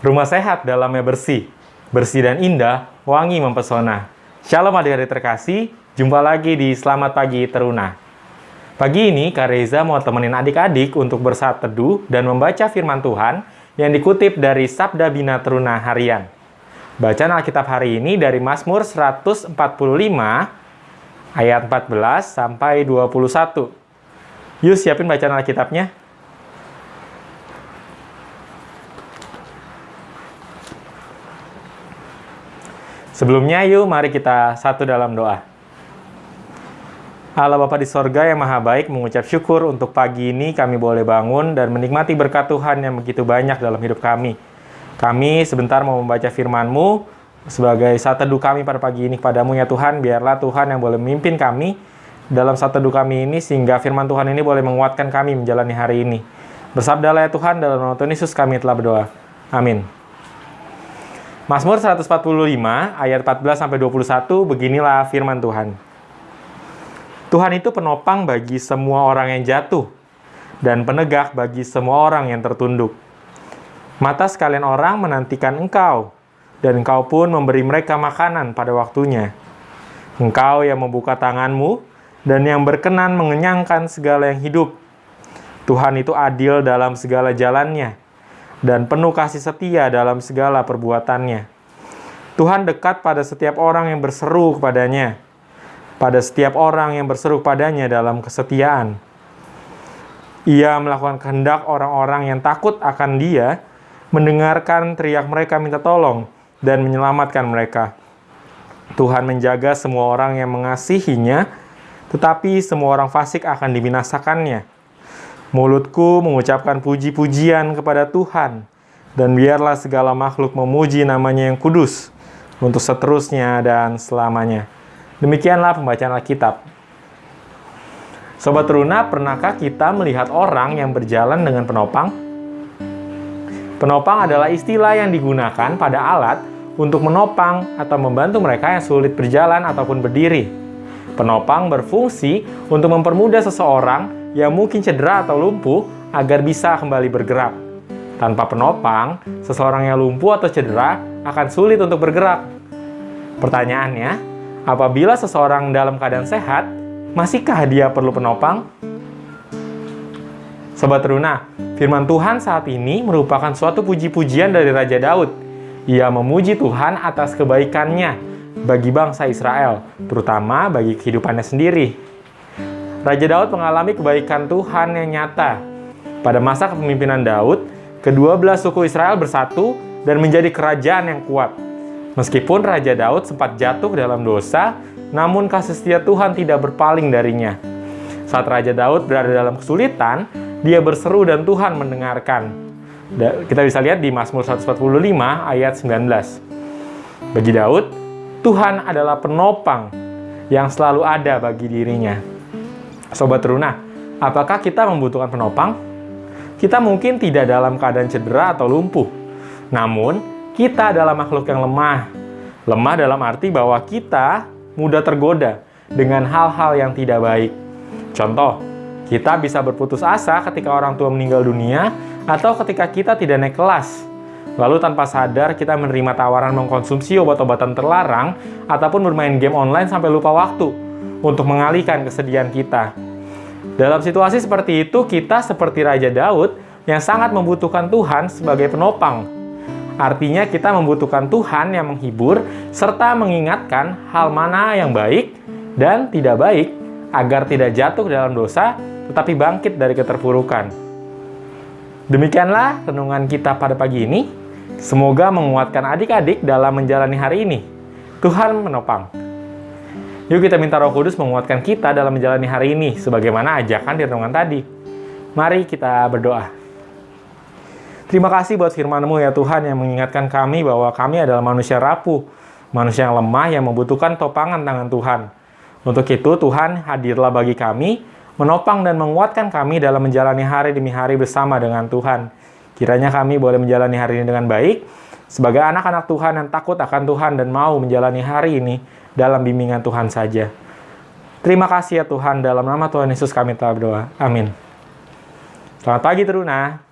Rumah sehat dalamnya bersih, bersih dan indah, wangi mempesona. Shalom adik-adik terkasih, jumpa lagi di Selamat Pagi Teruna. Pagi ini Kak Reza mau temenin adik-adik untuk bersaat teduh dan membaca firman Tuhan yang dikutip dari Sabda Bina Teruna Harian. Bacaan Alkitab hari ini dari Mazmur 145 ayat 14 sampai 21. Yuk siapin bacaan Alkitabnya. Sebelumnya yuk mari kita satu dalam doa. Allah Bapa di sorga yang maha baik mengucap syukur untuk pagi ini kami boleh bangun dan menikmati berkat Tuhan yang begitu banyak dalam hidup kami. Kami sebentar mau membaca firman-Mu sebagai saat teduh kami pada pagi ini kepadamu ya Tuhan. Biarlah Tuhan yang boleh memimpin kami dalam saat teduh kami ini sehingga firman Tuhan ini boleh menguatkan kami menjalani hari ini. Bersabdalah ya Tuhan dalam nama Tuhan Yesus kami telah berdoa. Amin. Mazmur 145 ayat 14 sampai 21 beginilah firman Tuhan. Tuhan itu penopang bagi semua orang yang jatuh dan penegak bagi semua orang yang tertunduk. Mata sekalian orang menantikan engkau, dan engkau pun memberi mereka makanan pada waktunya. Engkau yang membuka tanganmu, dan yang berkenan mengenyangkan segala yang hidup. Tuhan itu adil dalam segala jalannya, dan penuh kasih setia dalam segala perbuatannya. Tuhan dekat pada setiap orang yang berseru kepadanya, pada setiap orang yang berseru padanya dalam kesetiaan. Ia melakukan kehendak orang-orang yang takut akan dia, mendengarkan teriak mereka minta tolong, dan menyelamatkan mereka. Tuhan menjaga semua orang yang mengasihinya, tetapi semua orang fasik akan dibinasakannya. Mulutku mengucapkan puji-pujian kepada Tuhan, dan biarlah segala makhluk memuji namanya yang kudus, untuk seterusnya dan selamanya. Demikianlah pembacaan Alkitab. Sobat Teruna, pernahkah kita melihat orang yang berjalan dengan penopang? Penopang adalah istilah yang digunakan pada alat untuk menopang atau membantu mereka yang sulit berjalan ataupun berdiri. Penopang berfungsi untuk mempermudah seseorang yang mungkin cedera atau lumpuh agar bisa kembali bergerak. Tanpa penopang, seseorang yang lumpuh atau cedera akan sulit untuk bergerak. Pertanyaannya, apabila seseorang dalam keadaan sehat, masihkah dia perlu penopang? Sobat Runa, firman Tuhan saat ini merupakan suatu puji-pujian dari Raja Daud. Ia memuji Tuhan atas kebaikannya bagi bangsa Israel, terutama bagi kehidupannya sendiri. Raja Daud mengalami kebaikan Tuhan yang nyata. Pada masa kepemimpinan Daud, kedua belas suku Israel bersatu dan menjadi kerajaan yang kuat. Meskipun Raja Daud sempat jatuh dalam dosa, namun kasih setia Tuhan tidak berpaling darinya. Saat Raja Daud berada dalam kesulitan, dia berseru dan Tuhan mendengarkan. Kita bisa lihat di Mazmur 145 ayat 19. Bagi Daud, Tuhan adalah penopang yang selalu ada bagi dirinya. Sobat Runa, apakah kita membutuhkan penopang? Kita mungkin tidak dalam keadaan cedera atau lumpuh. Namun, kita adalah makhluk yang lemah. Lemah dalam arti bahwa kita mudah tergoda dengan hal-hal yang tidak baik. Contoh, kita bisa berputus asa ketika orang tua meninggal dunia atau ketika kita tidak naik kelas. Lalu tanpa sadar kita menerima tawaran mengkonsumsi obat-obatan terlarang ataupun bermain game online sampai lupa waktu untuk mengalihkan kesedihan kita. Dalam situasi seperti itu, kita seperti Raja Daud yang sangat membutuhkan Tuhan sebagai penopang. Artinya kita membutuhkan Tuhan yang menghibur serta mengingatkan hal mana yang baik dan tidak baik agar tidak jatuh dalam dosa tetapi bangkit dari keterpurukan. Demikianlah renungan kita pada pagi ini. Semoga menguatkan adik-adik dalam menjalani hari ini. Tuhan menopang. Yuk kita minta roh kudus menguatkan kita dalam menjalani hari ini, sebagaimana ajakan di renungan tadi. Mari kita berdoa. Terima kasih buat firman-Mu ya Tuhan yang mengingatkan kami bahwa kami adalah manusia rapuh, manusia yang lemah yang membutuhkan topangan tangan Tuhan. Untuk itu Tuhan hadirlah bagi kami, menopang dan menguatkan kami dalam menjalani hari demi hari bersama dengan Tuhan. Kiranya kami boleh menjalani hari ini dengan baik, sebagai anak-anak Tuhan yang takut akan Tuhan dan mau menjalani hari ini dalam bimbingan Tuhan saja. Terima kasih ya Tuhan, dalam nama Tuhan Yesus kami telah berdoa. Amin. Selamat pagi Teruna.